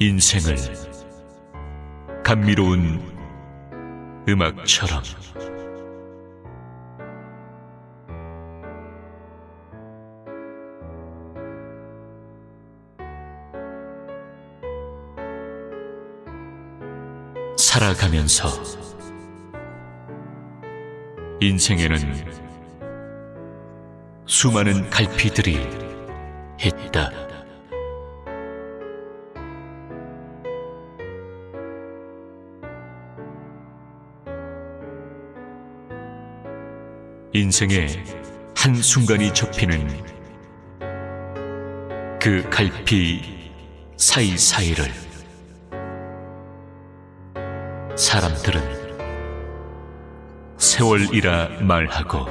인생을 감미로운 음악처럼 살아가면서 인생에는 수많은 갈피들이 있다. 인생의 한순간이 접히는 그 갈피 사이사이를 사람들은 세월이라 말하고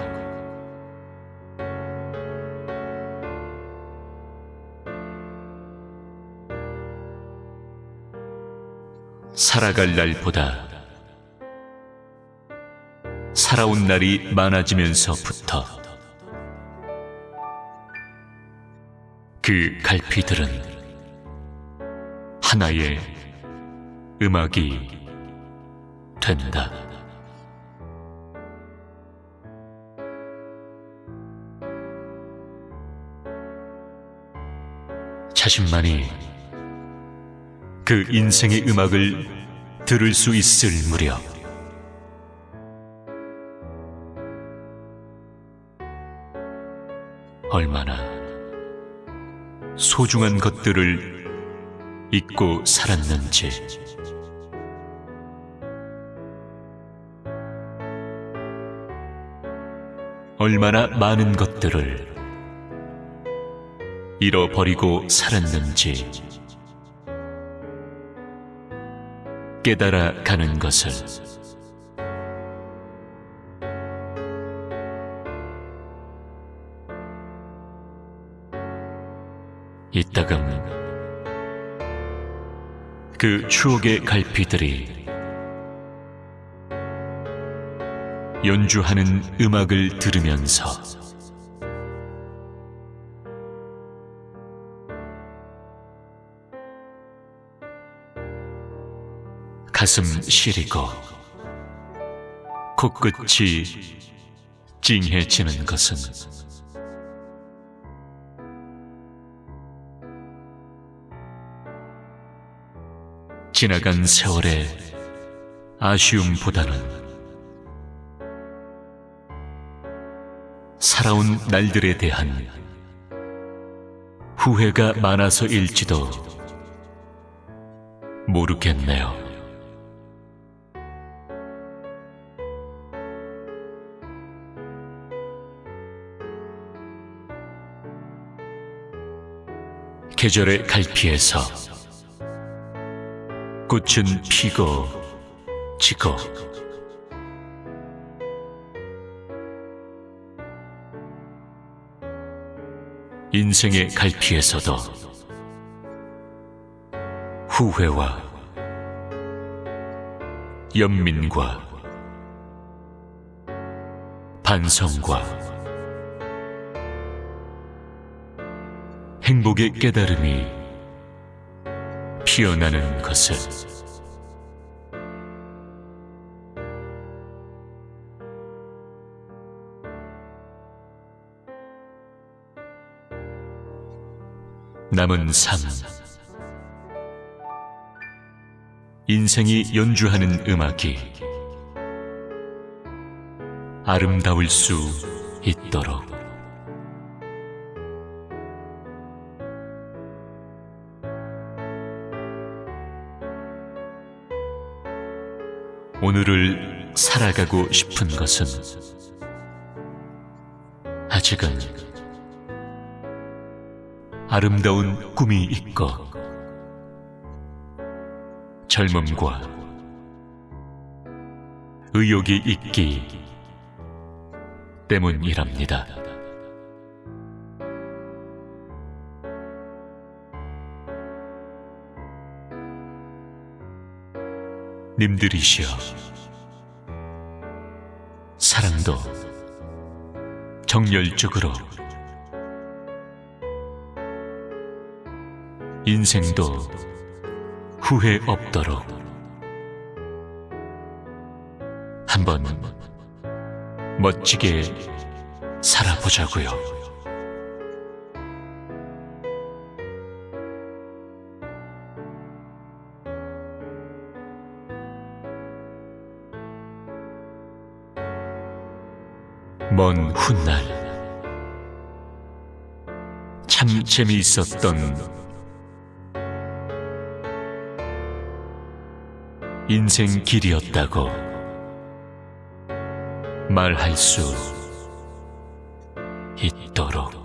살아갈 날보다 살아온 날이 많아지면서부터 그 갈피들은 하나의 음악이 된다. 자신만이 그 인생의 음악을 들을 수 있을 무렵 얼마나 소중한 것들을 잊고 살았는지. 얼마나 많은 것들을 잃어버리고 살았는지. 깨달아 가는 것을 이따금 그 추억의 갈피들이 연주하는 음악을 들으면서 가슴 시리고 코끝이 찡해지는 것은 지나간 세월의 아쉬움보다는 살아온 날들에 대한 후회가 많아서일지도 모르겠네요. 계절의 갈피에서 꽃은 피고 지고. 인생의 갈피에서도 후회와 연민과 반성과 행복의 깨달음이 피어나는 것을. 남은 삶. 인생이 연주하는 음악이 아름다울 수 있도록 오늘을 살아가고 싶은 것은 아직은 아름다운 꿈이 있고 젊음과 의욕이 있기 때문이랍니다. 님들이시여 사랑도 정열적으로 인생도 후회 없도록 한번 멋지게 살아보자고요. 먼 훗날 참 재미있었던 인생 길이었다고 말할 수 있도록